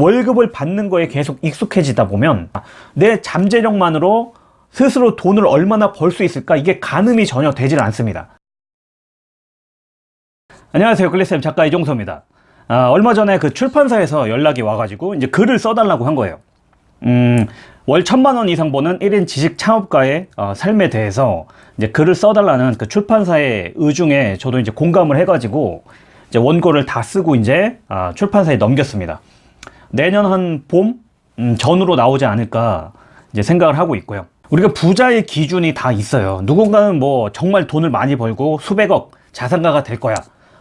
월급을 받는 거에 계속 익숙해지다 보면 내 잠재력만으로 스스로 돈을 얼마나 벌 수 있을까? 이게 가늠이 전혀 되질 않습니다. 안녕하세요. 글리쌤 작가 이종서입니다. 아, 얼마 전에 그 출판사에서 연락이 와가지고 이제 글을 써달라고 한 거예요. 음, 월 천만 원 이상 버는 1인 지식 창업가의 어, 삶에 대해서 이제 글을 써달라는 그 출판사의 의중에 저도 이제 공감을 해가지고 이제 원고를 다 쓰고 이제 아, 출판사에 넘겼습니다. 내년 한봄 음, 전으로 나오지 않을까 이제 생각을 하고 있고요. 우리가 부자의 기준이 다 있어요. 누군가는 뭐 정말 돈을 많이 벌고 수백억 자산가가 될 거야.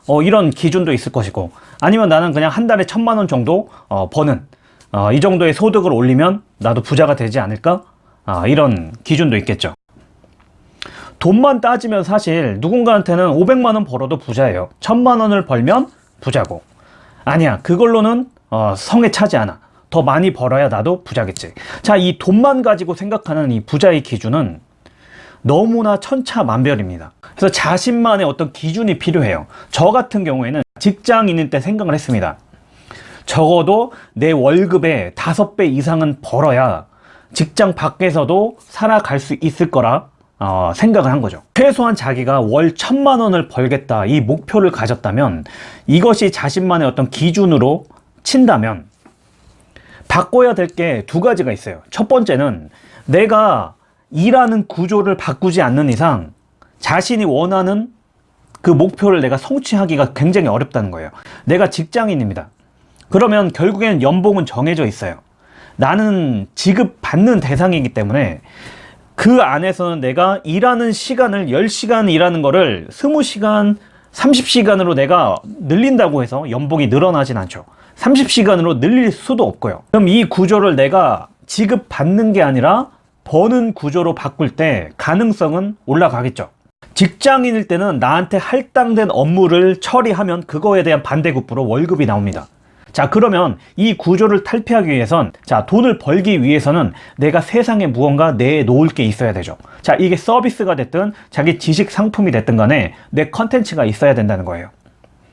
어, 이런 기준도 있을 것이고 아니면 나는 그냥 한 달에 천만 원 정도 어, 버는 어, 이 정도의 소득을 올리면 나도 부자가 되지 않을까? 아, 이런 기준도 있겠죠. 돈만 따지면 사실 누군가한테는 500만 원 벌어도 부자예요. 1000만원을 벌면 부자고. 아니야, 그걸로는 어, 성에 차지 않아. 더 많이 벌어야 나도 부자겠지. 자, 이 돈만 가지고 생각하는 이 부자의 기준은 너무나 천차만별입니다. 그래서 자신만의 어떤 기준이 필요해요. 저 같은 경우에는 직장인일 때 생각을 했습니다. 적어도 내 월급의 다섯 배 이상은 벌어야 직장 밖에서도 살아갈 수 있을 거라 어, 생각을 한 거죠 최소한 자기가 월 천만 원을 벌겠다 이 목표를 가졌다면 이것이 자신만의 어떤 기준으로 친다면 바꿔야 될 게 두 가지가 있어요. 첫 번째는 내가 일하는 구조를 바꾸지 않는 이상 자신이 원하는 그 목표를 내가 성취하기가 굉장히 어렵다는 거예요. 내가 직장인입니다. 그러면 결국엔 연봉은 정해져 있어요. 나는 지급받는 대상이기 때문에 그 안에서는 내가 일하는 시간을 10시간 일하는 거를 20시간 30시간으로 내가 늘린다고 해서 연봉이 늘어나진 않죠. 30시간으로 늘릴 수도 없고요. 그럼 이 구조를 내가 지급받는 게 아니라 버는 구조로 바꿀 때 가능성은 올라가겠죠. 직장인일 때는 나한테 할당된 업무를 처리하면 그거에 대한 반대급부로 월급이 나옵니다 자 그러면 이 구조를 탈피하기 위해선 자 돈을 벌기 위해서는 내가 세상에 무언가 내놓을 게 있어야 되죠. 자 이게 서비스가 됐든 자기 지식 상품이 됐든 간에 내 컨텐츠가 있어야 된다는 거예요.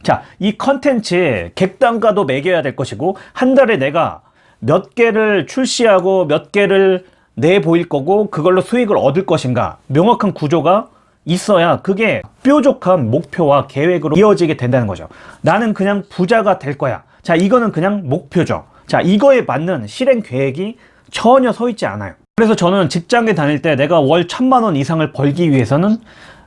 자이 컨텐츠에 객단가도 매겨야 될 것이고 한 달에 내가 몇 개를 출시하고 몇 개를 내보일 거고 그걸로 수익을 얻을 것인가. 명확한 구조가 있어야 그게 뾰족한 목표와 계획으로 이어지게 된다는 거죠. 나는 그냥 부자가 될 거야 자 이거는 그냥 목표죠. 자 이거에 맞는 실행 계획이 전혀 서 있지 않아요. 그래서 저는 직장에 다닐 때 내가 월 천만 원 이상을 벌기 위해서는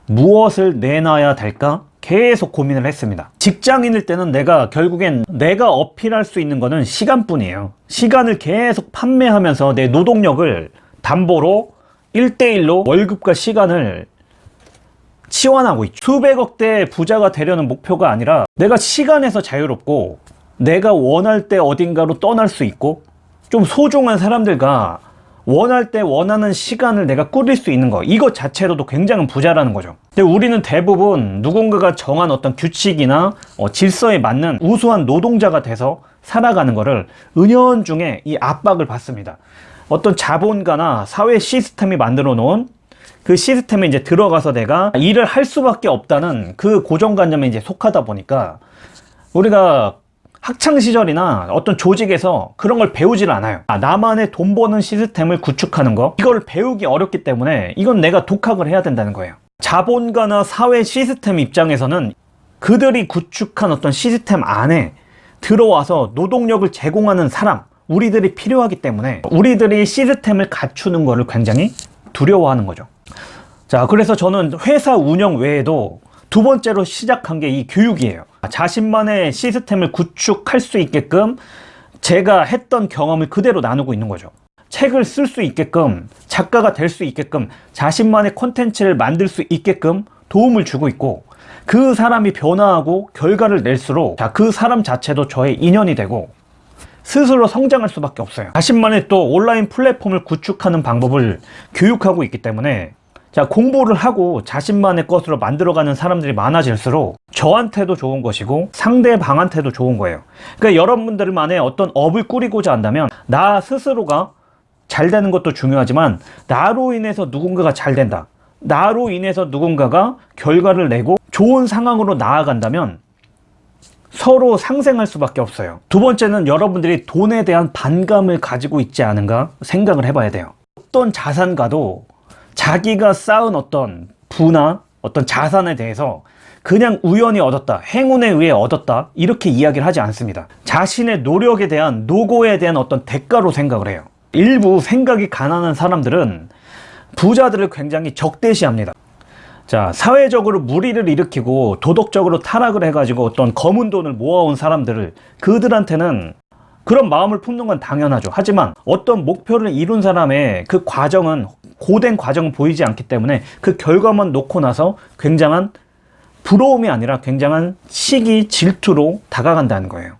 무엇을 내놔야 될까 계속 고민을 했습니다. 직장인일 때는 내가 결국엔 내가 어필할 수 있는 거는 시간뿐이에요. 시간을 계속 판매하면서 내 노동력을 담보로 1대1로 월급과 시간을 치환하고 있죠. 수백억대 부자가 되려는 목표가 아니라 내가 시간에서 자유롭고 내가 원할 때 어딘가로 떠날 수 있고 좀 소중한 사람들과 원할 때 원하는 시간을 내가 꾸릴 수 있는 거 이것 자체로도 굉장히 부자라는 거죠. 근데 우리는 대부분 누군가가 정한 어떤 규칙이나 어, 질서에 맞는 우수한 노동자가 돼서 살아가는 거를 은연중에 이 압박을 받습니다. 어떤 자본가나 사회 시스템이 만들어 놓은 그 시스템에 이제 들어가서 내가 일을 할 수밖에 없다는 그 고정관념에 이제 속하다 보니까 우리가 학창시절이나 어떤 조직에서 그런 걸 배우질 않아요. 아, 나만의 돈 버는 시스템을 구축하는 거? 이걸 배우기 어렵기 때문에 이건 내가 독학을 해야 된다는 거예요. 자본가나 사회 시스템 입장에서는 그들이 구축한 어떤 시스템 안에 들어와서 노동력을 제공하는 사람 우리들이 필요하기 때문에 우리들이 시스템을 갖추는 것을 굉장히 두려워하는 거죠. 자 그래서 저는 회사 운영 외에도 두 번째로 시작한 게 이 교육이에요. 자신만의 시스템을 구축할 수 있게끔 제가 했던 경험을 그대로 나누고 있는 거죠. 책을 쓸 수 있게끔 작가가 될 수 있게끔 자신만의 콘텐츠를 만들 수 있게끔 도움을 주고 있고 그 사람이 변화하고 결과를 낼수록 그 사람 자체도 저의 인연이 되고 스스로 성장할 수밖에 없어요. 자신만의 또 온라인 플랫폼을 구축하는 방법을 교육하고 있기 때문에 자 공부를 하고 자신만의 것으로 만들어가는 사람들이 많아질수록 저한테도 좋은 것이고 상대방한테도 좋은 거예요 그러니까 여러분들만의 어떤 업을 꾸리고자 한다면 나 스스로가 잘 되는 것도 중요하지만 나로 인해서 누군가가 잘 된다 나로 인해서 누군가가 결과를 내고 좋은 상황으로 나아간다면 서로 상생할 수밖에 없어요. 두 번째는 여러분들이 돈에 대한 반감을 가지고 있지 않은가 생각을 해봐야 돼요. 어떤 자산가도 자기가 쌓은 어떤 부나 어떤 자산에 대해서 그냥 우연히 얻었다, 행운에 의해 얻었다, 이렇게 이야기를 하지 않습니다. 자신의 노력에 대한, 노고에 대한 어떤 대가로 생각을 해요. 일부 생각이 가난한 사람들은 부자들을 굉장히 적대시합니다. 자, 사회적으로 무리를 일으키고 도덕적으로 타락을 해가지고 어떤 검은 돈을 모아온 사람들을 그들한테는 그런 마음을 품는 건 당연하죠. 하지만 어떤 목표를 이룬 사람의 그 과정은 고된 과정은 보이지 않기 때문에 그 결과만 놓고 나서 굉장한 부러움이 아니라 굉장한 시기 질투로 다가간다는 거예요.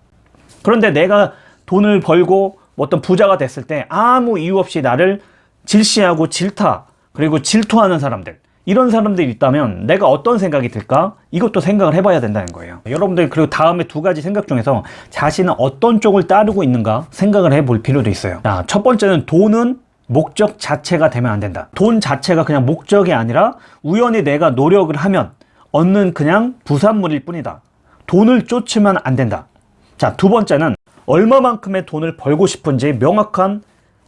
그런데 내가 돈을 벌고 어떤 부자가 됐을 때 아무 이유 없이 나를 질시하고 질타 그리고 질투하는 사람들 이런 사람들이 있다면 내가 어떤 생각이 들까? 이것도 생각을 해봐야 된다는 거예요. 여러분들 그리고 다음에 두 가지 생각 중에서 자신은 어떤 쪽을 따르고 있는가 생각을 해볼 필요도 있어요. 자, 첫 번째는 돈은 목적 자체가 되면 안 된다. 돈 자체가 그냥 목적이 아니라 우연히 내가 노력을 하면 얻는 그냥 부산물일 뿐이다. 돈을 쫓으면 안 된다. 자, 두 번째는 얼마만큼의 돈을 벌고 싶은지 명확한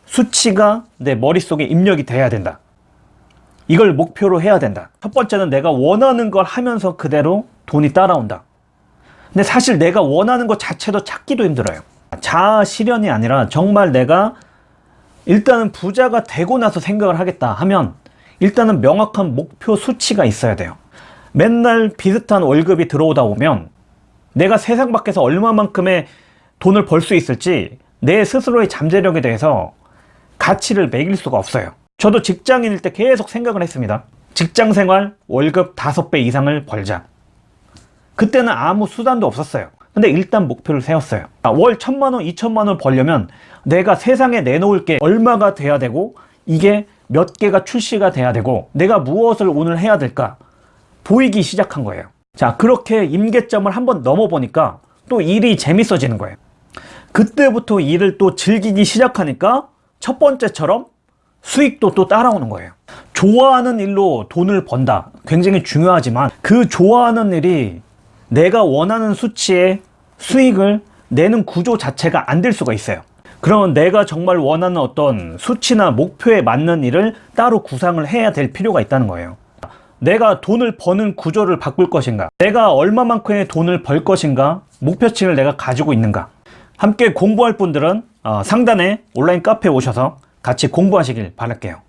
수치가 내 머릿속에 입력이 돼야 된다. 이걸 목표로 해야 된다. 첫 번째는 내가 원하는 걸 하면서 그대로 돈이 따라온다. 근데 사실 내가 원하는 것 자체도 찾기도 힘들어요. 자아 실현이 아니라 정말 내가 일단은 부자가 되고 나서 생각을 하겠다 하면 일단은 명확한 목표 수치가 있어야 돼요. 맨날 비슷한 월급이 들어오다 보면 내가 세상 밖에서 얼마만큼의 돈을 벌 수 있을지 내 스스로의 잠재력에 대해서 가치를 매길 수가 없어요. 저도 직장인일 때 계속 생각을 했습니다. 직장 생활 월급 5배 이상을 벌자. 그때는 아무 수단도 없었어요. 근데 일단 목표를 세웠어요. 아, 월 천만 원, 이천만 원 벌려면 내가 세상에 내놓을 게 얼마가 돼야 되고 이게 몇 개가 출시가 돼야 되고 내가 무엇을 오늘 해야 될까 보이기 시작한 거예요. 자, 그렇게 임계점을 한번 넘어보니까 또 일이 재밌어지는 거예요. 그때부터 일을 또 즐기기 시작하니까 첫 번째처럼 수익도 또 따라오는 거예요. 좋아하는 일로 돈을 번다. 굉장히 중요하지만 그 좋아하는 일이 내가 원하는 수치의 수익을 내는 구조 자체가 안 될 수가 있어요. 그러면 내가 정말 원하는 어떤 수치나 목표에 맞는 일을 따로 구상을 해야 될 필요가 있다는 거예요. 내가 돈을 버는 구조를 바꿀 것인가? 내가 얼마만큼의 돈을 벌 것인가? 목표치를 내가 가지고 있는가? 함께 공부할 분들은 어, 상단에 온라인 카페에 오셔서 같이 공부하시길 바랄게요.